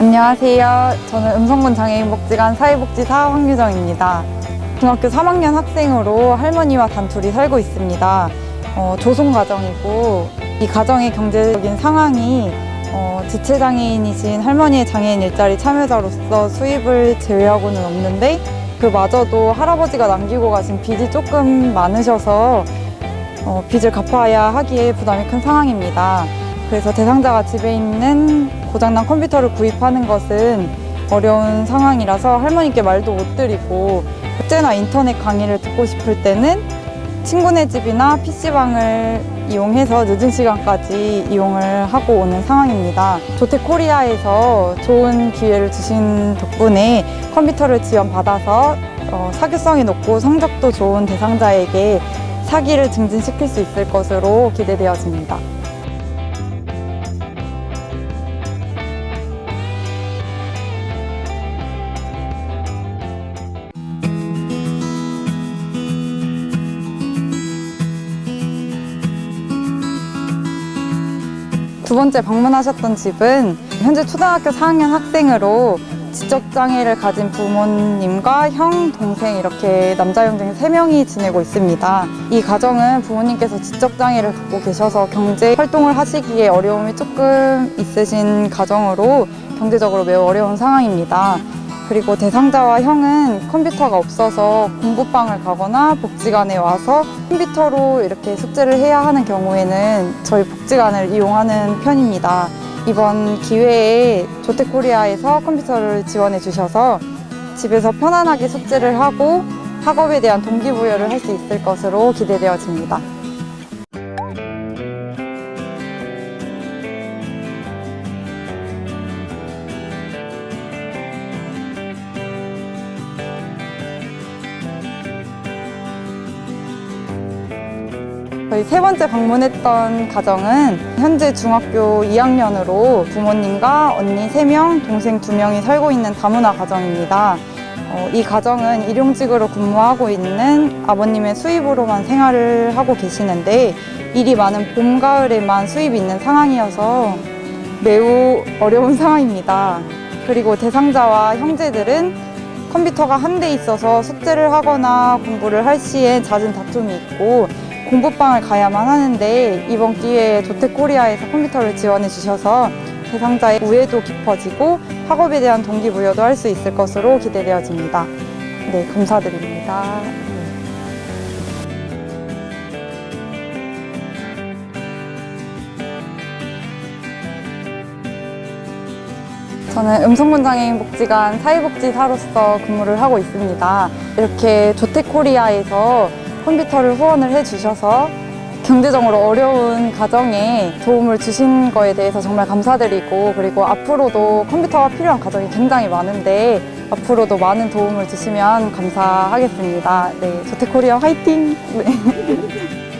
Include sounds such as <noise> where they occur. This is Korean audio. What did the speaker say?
안녕하세요. 저는 음성군 장애인 복지관 사회복지사 황유정입니다. 중학교 3학년 학생으로 할머니와 단둘이 살고 있습니다. 어, 조손가정이고 이 가정의 경제적인 상황이 어, 지체장애인이신 할머니의 장애인 일자리 참여자로서 수입을 제외하고는 없는데 그마저도 할아버지가 남기고 가신 빚이 조금 많으셔서 어, 빚을 갚아야 하기에 부담이 큰 상황입니다. 그래서 대상자가 집에 있는 고장난 컴퓨터를 구입하는 것은 어려운 상황이라서 할머니께 말도 못 드리고 국제나 인터넷 강의를 듣고 싶을 때는 친구네 집이나 PC방을 이용해서 늦은 시간까지 이용을 하고 오는 상황입니다. 조태코리아에서 좋은 기회를 주신 덕분에 컴퓨터를 지원받아서 어, 사교성이 높고 성적도 좋은 대상자에게 사기를 증진시킬 수 있을 것으로 기대되어집니다. 두 번째 방문하셨던 집은 현재 초등학교 4학년 학생으로 지적장애를 가진 부모님과 형, 동생 이렇게 남자 형등 세명이 지내고 있습니다. 이 가정은 부모님께서 지적장애를 갖고 계셔서 경제 활동을 하시기에 어려움이 조금 있으신 가정으로 경제적으로 매우 어려운 상황입니다. 그리고 대상자와 형은 컴퓨터가 없어서 공부방을 가거나 복지관에 와서 컴퓨터로 이렇게 숙제를 해야 하는 경우에는 저희 복지관을 이용하는 편입니다. 이번 기회에 조태코리아에서 컴퓨터를 지원해 주셔서 집에서 편안하게 숙제를 하고 학업에 대한 동기부여를 할 수 있을 것으로 기대되어집니다. 저희 세 번째 방문했던 가정은 현재 중학교 2학년으로 부모님과 언니 3명, 동생 2명이 살고 있는 다문화 가정입니다. 어, 이 가정은 일용직으로 근무하고 있는 아버님의 수입으로만 생활을 하고 계시는데 일이 많은 봄, 가을에만 수입이 있는 상황이어서 매우 어려운 <laughs> 상황입니다. 그리고 대상자와 형제들은 컴퓨터가 한 대 있어서 숙제를 하거나 공부를 할 시에 잦은 다툼이 있고 공부방을 가야만 하는데 이번 기회에 조태코리아에서 컴퓨터를 지원해 주셔서 대상자의 우애도 깊어지고 학업에 대한 동기부여도 할 수 있을 것으로 기대되어집니다. 네, 감사드립니다. 저는 음성군장애인 복지관 사회복지사로서 근무를 하고 있습니다. 이렇게 조태코리아에서 컴퓨터를 후원을 해주셔서 경제적으로 어려운 가정에 도움을 주신 거에 대해서 정말 감사드리고 그리고 앞으로도 컴퓨터가 필요한 가정이 굉장히 많은데 앞으로도 많은 도움을 주시면 감사하겠습니다. 네, 조태코리아 화이팅! <laughs> 네.